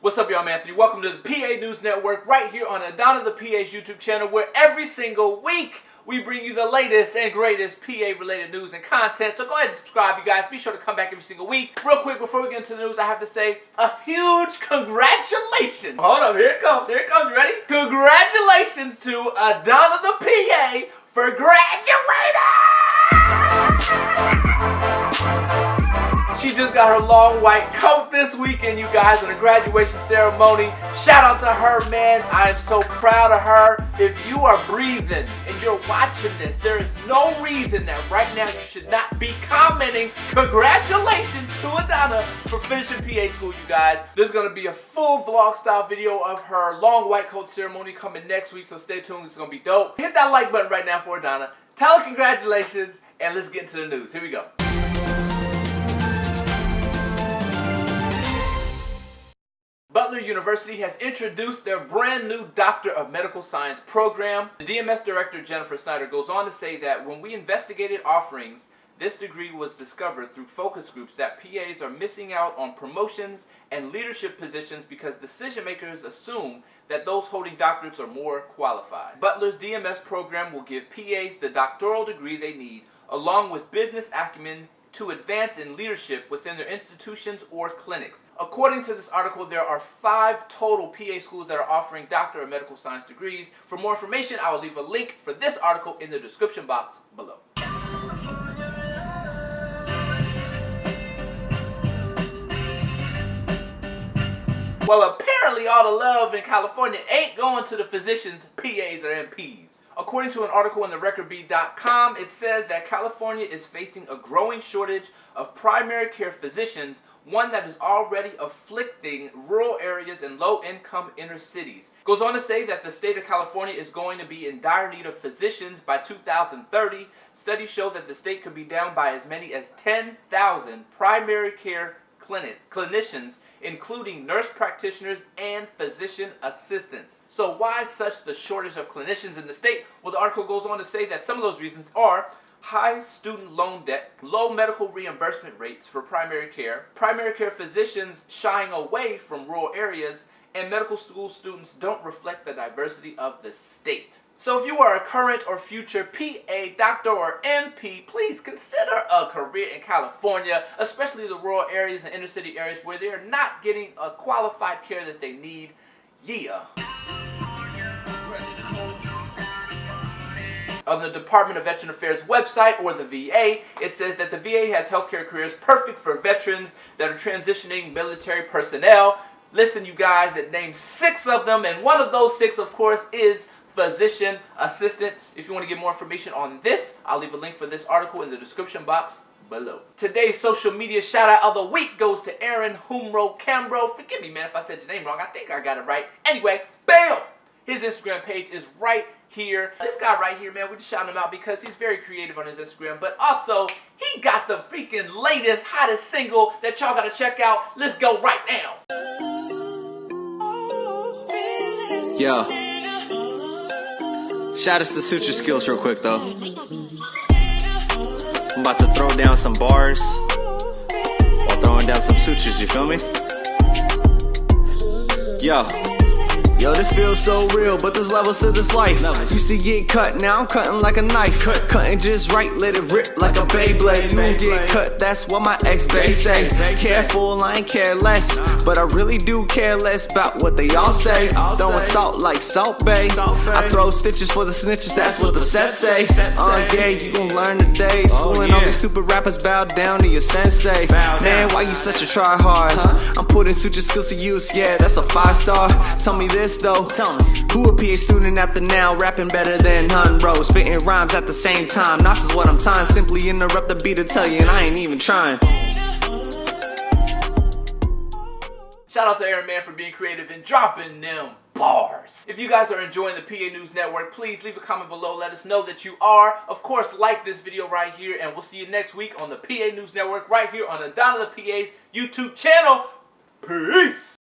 What's up, y'all? I'm Anthony. Welcome to the PA News Network right here on Adana the PA's YouTube channel, where every single week we bring you the latest and greatest PA related news and content. So go ahead and subscribe, you guys. Be sure to come back every single week. Real quick, before we get into the news, I have to say a huge congratulations. Hold up, here it comes. Here it comes. You ready? Congratulations to Adana got her long white coat this weekend, you guys, at a graduation ceremony. Shout out to her, man. I am so proud of her. If you are breathing and you're watching this, there is no reason that right now you should not be commenting congratulations to Adana for finishing PA school, you guys. There's going to be a full vlog style video of her long white coat ceremony coming next week, so stay tuned. It's going to be dope. Hit that like button right now for Adana. Tell her congratulations, and let's get into the news. Here we go. Butler University has introduced their brand new Doctor of Medical Science program. The DMS director Jennifer Snyder goes on to say that when we investigated offerings, this degree was discovered through focus groups that PAs are missing out on promotions and leadership positions because decision makers assume that those holding doctorates are more qualified. Butler's DMS program will give PAs the doctoral degree they need along with business acumen to advance in leadership within their institutions or clinics. According to this article, there are five total PA schools that are offering Doctor of Medical Science degrees. For more information, I will leave a link for this article in the description box below. Well, apparently all the love in California ain't going to the physicians, PAs, or NPs. According to an article in the recordbeat.com, it says that California is facing a growing shortage of primary care physicians, one that is already afflicting rural areas and low-income inner cities. Goes on to say that the state of California is going to be in dire need of physicians by 2030. Studies show that the state could be down by as many as 10,000 primary care clinic, clinicians, including nurse practitioners and physician assistants. So why such the shortage of clinicians in the state? Well, the article goes on to say that some of those reasons are high student loan debt, low medical reimbursement rates for primary care, primary care physicians shying away from rural areas, and medical school students don't reflect the diversity of the state. So if you are a current or future PA, doctor, or NP, please consider a career in California, especially the rural areas and inner city areas where they are not getting a qualified care that they need. Yeah. On the Department of Veteran Affairs website, or the VA, it says that the VA has healthcare careers perfect for veterans that are transitioning military personnel. Listen, you guys, it names six of them, and one of those six, of course, is physician assistant. If you want to get more information on this, I'll leave a link for this article in the description box below. Today's social media shout out of the week goes to Aaron Humro Cambro. Forgive me, man, if I said your name wrong. I think I got it right. Anyway, bam! His Instagram page is right here. This guy right here, man, we just shouting him out because he's very creative on his Instagram, but also he got the freaking latest, hottest single that y'all gotta check out. Let's go right now. Yeah. Shout out to Suture Skills real quick though. I'm about to throw down some bars while throwing down some sutures, you feel me? Yo. Yo, this feels so real, but there's levels to this life. Used to get cut, now I'm cutting like a knife. Cut. Cutting just right, let it rip like a Beyblade. You get cut, that's what my ex-bae say. Careful, I ain't care less, but I really do care less about what they all say. Throwing salt like Salt Bae. I throw stitches for the snitches, that's what the set say. Uh, yeah, you gon' learn today. Schooling all these stupid rappers, bow down to your sensei. Man, why you such a try hard? I'm putting suture skills to use, yeah, that's a five star. Tell me this this though? Tell me, who a PA student at the now, rapping better than Hunro, spitting rhymes at the same time. Not just what I'm tying, simply interrupt the beat to tell you, and I ain't even trying. Shout out to Aaron Man for being creative and dropping them bars. If you guys are enjoying the PA News Network, please leave a comment below. Let us know that you are. Of course, like this video right here, and we'll see you next week on the PA News Network right here on Adana the PA's YouTube channel. Peace!